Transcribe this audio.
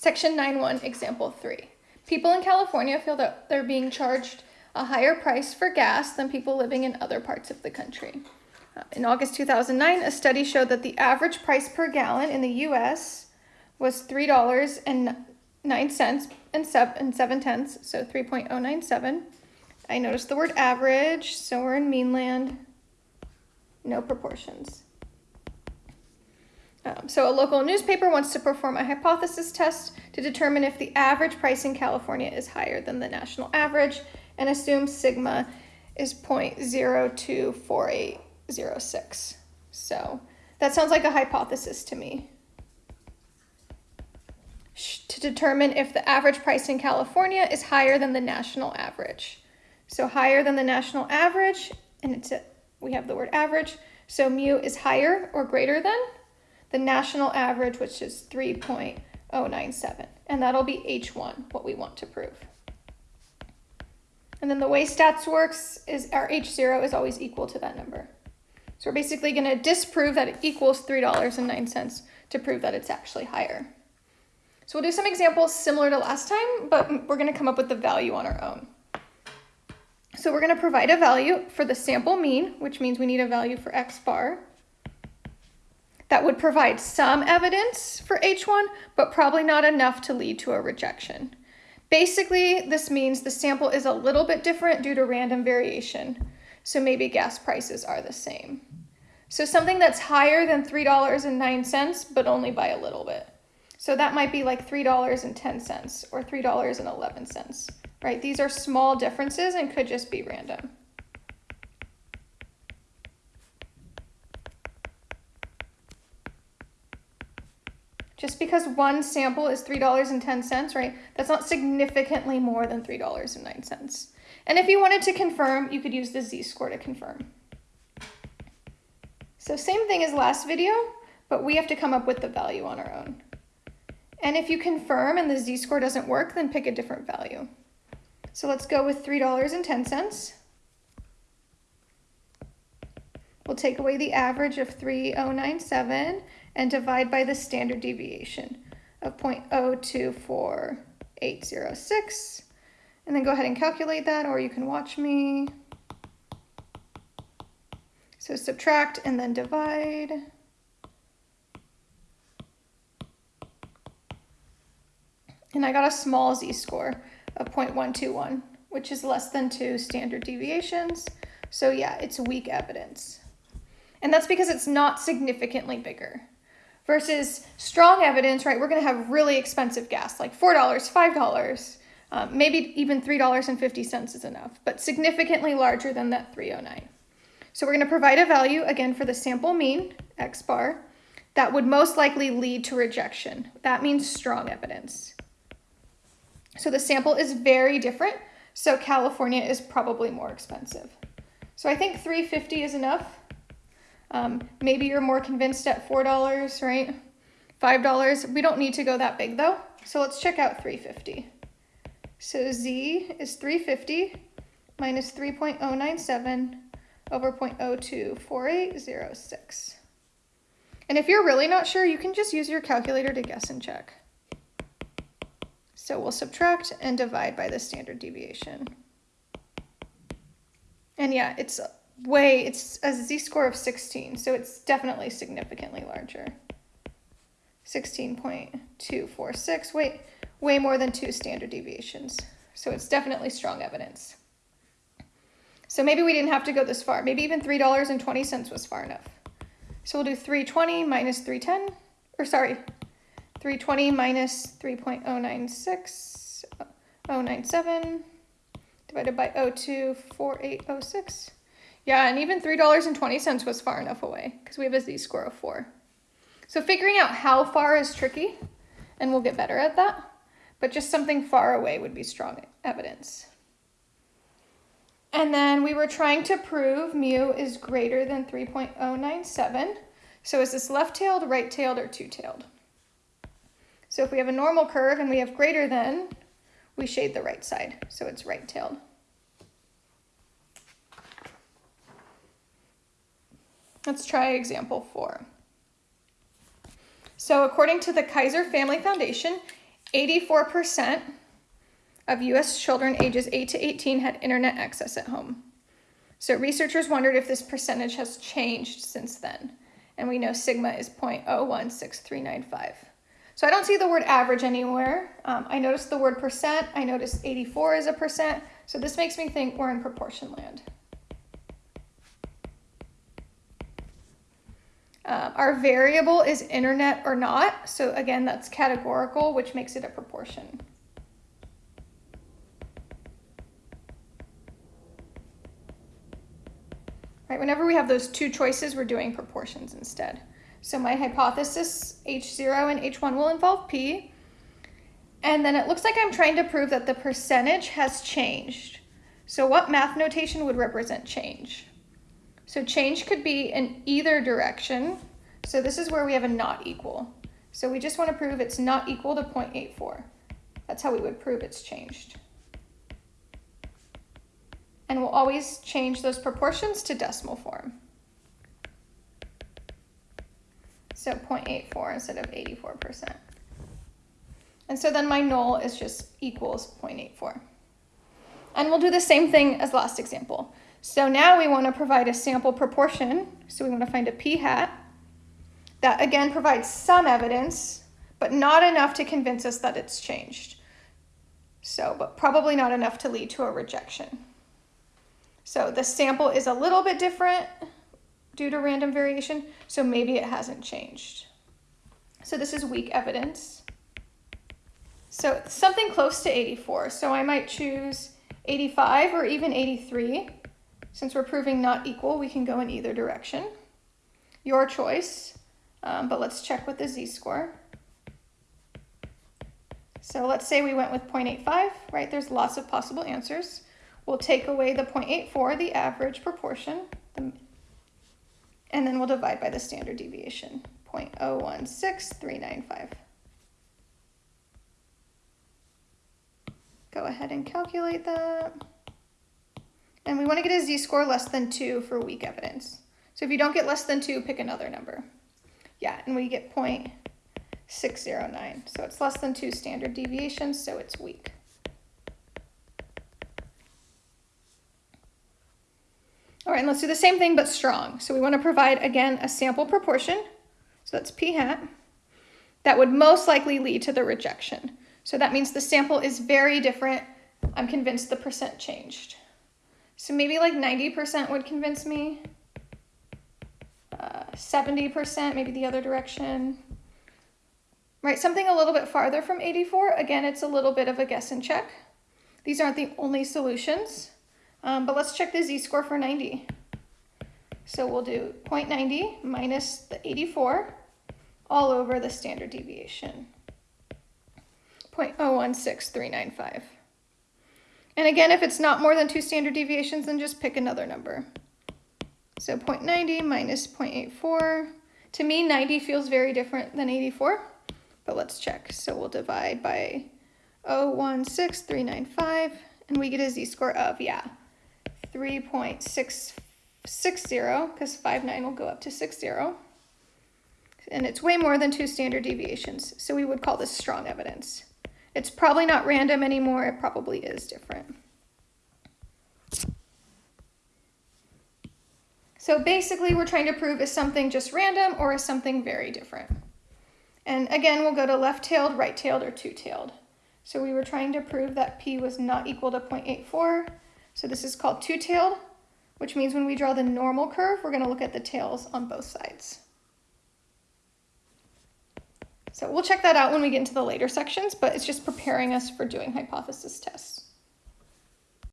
Section 9.1, Example 3. People in California feel that they're being charged a higher price for gas than people living in other parts of the country. Uh, in August 2009, a study showed that the average price per gallon in the US was $3.09 and 7 tenths, so 3.097. I noticed the word average, so we're in meanland, no proportions. Um, so a local newspaper wants to perform a hypothesis test to determine if the average price in California is higher than the national average and assume sigma is 0.024806. So that sounds like a hypothesis to me. To determine if the average price in California is higher than the national average. So higher than the national average, and it's a, we have the word average, so mu is higher or greater than the national average, which is 3.097. And that'll be H1, what we want to prove. And then the way stats works is our H0 is always equal to that number. So we're basically going to disprove that it equals $3.09 to prove that it's actually higher. So we'll do some examples similar to last time, but we're going to come up with the value on our own. So we're going to provide a value for the sample mean, which means we need a value for x bar that would provide some evidence for H1, but probably not enough to lead to a rejection. Basically, this means the sample is a little bit different due to random variation, so maybe gas prices are the same. So something that's higher than $3.09, but only by a little bit. So that might be like $3.10 or $3.11, right? These are small differences and could just be random. Just because one sample is $3.10, right, that's not significantly more than $3.09. And if you wanted to confirm, you could use the z-score to confirm. So same thing as last video, but we have to come up with the value on our own. And if you confirm and the z-score doesn't work, then pick a different value. So let's go with $3.10. We'll take away the average of 3097 and divide by the standard deviation of 0.024806. And then go ahead and calculate that, or you can watch me. So subtract and then divide. And I got a small z-score of 0.121, which is less than two standard deviations. So yeah, it's weak evidence. And that's because it's not significantly bigger versus strong evidence, right? We're going to have really expensive gas, like $4, $5, um, maybe even $3.50 is enough, but significantly larger than that 309. So we're going to provide a value, again, for the sample mean, x bar, that would most likely lead to rejection. That means strong evidence. So the sample is very different, so California is probably more expensive. So I think 350 is enough. Um, maybe you're more convinced at $4, right? $5. We don't need to go that big though. So let's check out 350. So Z is 350 minus 3.097 over 0.024806. And if you're really not sure, you can just use your calculator to guess and check. So we'll subtract and divide by the standard deviation. And yeah, it's way, it's a z-score of 16, so it's definitely significantly larger. 16.246, wait, way more than two standard deviations. So it's definitely strong evidence. So maybe we didn't have to go this far. Maybe even $3.20 was far enough. So we'll do 320 minus 310, or sorry, 320 minus 3.096, 097 divided by 024806. Yeah, and even $3.20 was far enough away because we have a z-score of 4. So figuring out how far is tricky, and we'll get better at that, but just something far away would be strong evidence. And then we were trying to prove mu is greater than 3.097. So is this left-tailed, right-tailed, or two-tailed? So if we have a normal curve and we have greater than, we shade the right side, so it's right-tailed. Let's try example four. So according to the Kaiser Family Foundation, 84% of US children ages 8 to 18 had internet access at home. So researchers wondered if this percentage has changed since then. And we know sigma is 0.016395. So I don't see the word average anywhere. Um, I noticed the word percent. I noticed 84 is a percent. So this makes me think we're in proportion land. Uh, our variable is internet or not. So again, that's categorical, which makes it a proportion. Right, whenever we have those two choices, we're doing proportions instead. So my hypothesis, H0 and H1 will involve P. And then it looks like I'm trying to prove that the percentage has changed. So what math notation would represent change? So change could be in either direction. So this is where we have a not equal. So we just want to prove it's not equal to 0.84. That's how we would prove it's changed and we'll always change those proportions to decimal form. So 0.84 instead of 84%. And so then my null is just equals 0.84. And we'll do the same thing as last example. So now we want to provide a sample proportion. So we want to find a p hat that again provides some evidence, but not enough to convince us that it's changed. So, but probably not enough to lead to a rejection. So the sample is a little bit different due to random variation, so maybe it hasn't changed. So this is weak evidence. So something close to 84. So I might choose 85 or even 83. Since we're proving not equal, we can go in either direction. Your choice, um, but let's check with the z-score. So let's say we went with 0.85, right? There's lots of possible answers. We'll take away the 0.84, the average proportion, the, and then we'll divide by the standard deviation, 0.016395. Go ahead and calculate that. And we want to get a z-score less than 2 for weak evidence. So if you don't get less than 2, pick another number. Yeah, and we get 0.609. So it's less than 2 standard deviations, so it's weak. All right, and let's do the same thing but strong. So we want to provide, again, a sample proportion. So that's p hat. That would most likely lead to the rejection. So that means the sample is very different. I'm convinced the percent changed. So maybe like 90% would convince me. 70%, uh, maybe the other direction. Right, something a little bit farther from 84. Again, it's a little bit of a guess and check. These aren't the only solutions. Um, but let's check the z-score for 90. So we'll do 0.90 minus the 84 all over the standard deviation. 0.016395. And again, if it's not more than two standard deviations, then just pick another number. So 0.90 minus 0.84. To me, 90 feels very different than 84, but let's check. So we'll divide by 016395, and we get a z-score of, yeah, 3.660 because 59 will go up to 60. And it's way more than two standard deviations, so we would call this strong evidence. It's probably not random anymore, it probably is different. So basically we're trying to prove is something just random or is something very different. And again, we'll go to left-tailed, right-tailed, or two-tailed. So we were trying to prove that p was not equal to 0.84 so this is called two-tailed, which means when we draw the normal curve, we're going to look at the tails on both sides. So we'll check that out when we get into the later sections, but it's just preparing us for doing hypothesis tests.